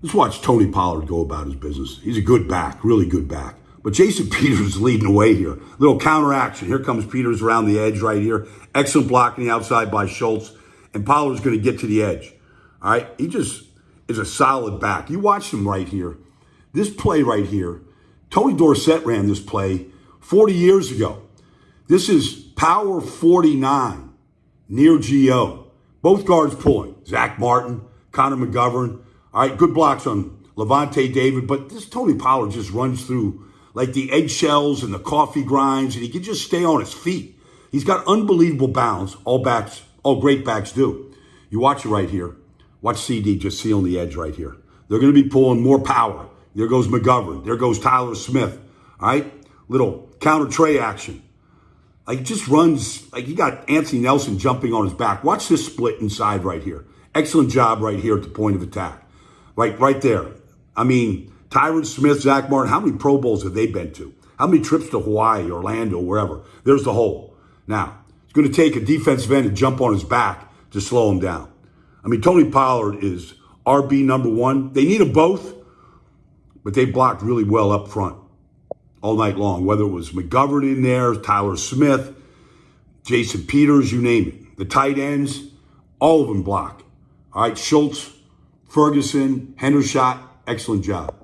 Let's watch Tony Pollard go about his business. He's a good back, really good back. But Jason Peters is leading the way here. Little counter action. Here comes Peters around the edge right here. Excellent blocking the outside by Schultz. And Pollard's going to get to the edge. All right. He just is a solid back. You watch him right here. This play right here, Tony Dorsett ran this play 40 years ago. This is power 49 near GO. Both guards pulling. Zach Martin, Connor McGovern. All right, good blocks on Lavonte David, but this Tony Pollard just runs through like the eggshells and the coffee grinds, and he can just stay on his feet. He's got unbelievable balance. All backs, all great backs do. You watch it right here. Watch CD just sealing the edge right here. They're going to be pulling more power. There goes McGovern. There goes Tyler Smith. All right, little counter trey action. Like just runs like you got Anthony Nelson jumping on his back. Watch this split inside right here. Excellent job right here at the point of attack. Right, right there. I mean, Tyron Smith, Zach Martin, how many Pro Bowls have they been to? How many trips to Hawaii, Orlando, wherever? There's the hole. Now, it's going to take a defensive end to jump on his back to slow him down. I mean, Tony Pollard is RB number one. They need them both, but they blocked really well up front all night long, whether it was McGovern in there, Tyler Smith, Jason Peters, you name it. The tight ends, all of them block. All right, Schultz, Ferguson, Hendershot, excellent job.